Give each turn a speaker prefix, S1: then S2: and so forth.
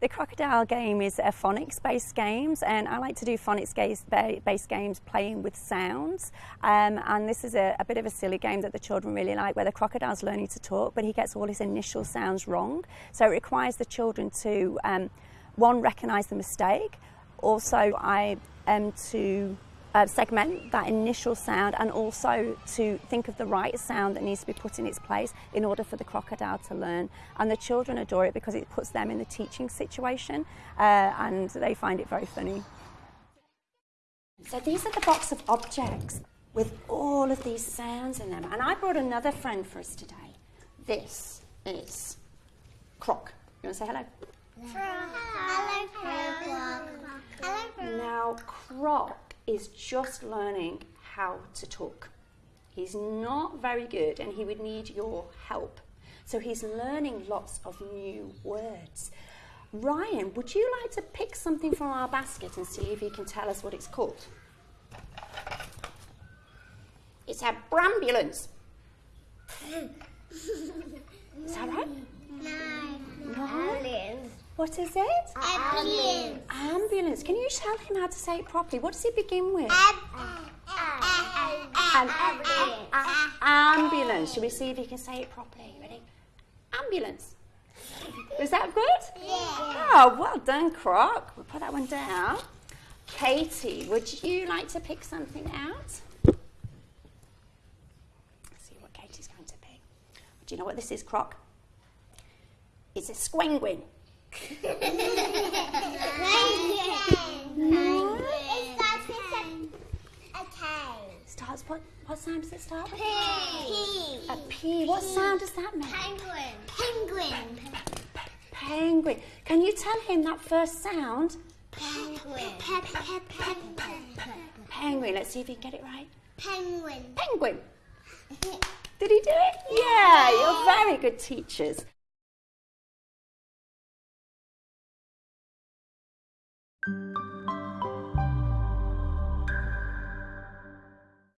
S1: The crocodile game is a phonics-based games, and I like to do phonics-based games playing with sounds. Um, and this is a, a bit of a silly game that the children really like, where the crocodile's learning to talk, but he gets all his initial sounds wrong. So it requires the children to, um, one, recognise the mistake. Also, I am um, to uh, segment that initial sound and also to think of the right sound that needs to be put in its place in order for the crocodile to learn. And the children adore it because it puts them in the teaching situation uh, and they find it very funny. So these are the box of objects with all of these sounds in them. And I brought another friend for us today. This is Croc. You want to say hello? Hello, Croc. Hello, Croc. Now, Croc is just learning how to talk. He's not very good and he would need your help. So he's learning lots of new words. Ryan, would you like to pick something from our basket and see if you can tell us what it's called? It's a brambulance. Is that right?
S2: No. No.
S1: What is it?
S2: Ambulance.
S1: Ambulance. Can you tell him how to say it properly? What does it begin with?
S2: ambulance.
S1: ambulance. Should we see if he can say it properly? Ready? Ambulance. Is that good?
S2: Yeah.
S1: Oh, well done, Croc. We'll put that one down. Katie, would you like to pick something out? Let's see what Katie's going to pick. Do you know what this is, Croc? It's a squenguin. What what sound does it start with?
S2: P. P.
S1: A P. What sound does that make?
S2: Penguin. Penguin.
S1: Penguin. Can you tell him that first sound?
S2: Penguin.
S1: Penguin. Let's see if he can get it right.
S2: Penguin.
S1: Penguin. Did he do it? Yeah, you're very good teachers.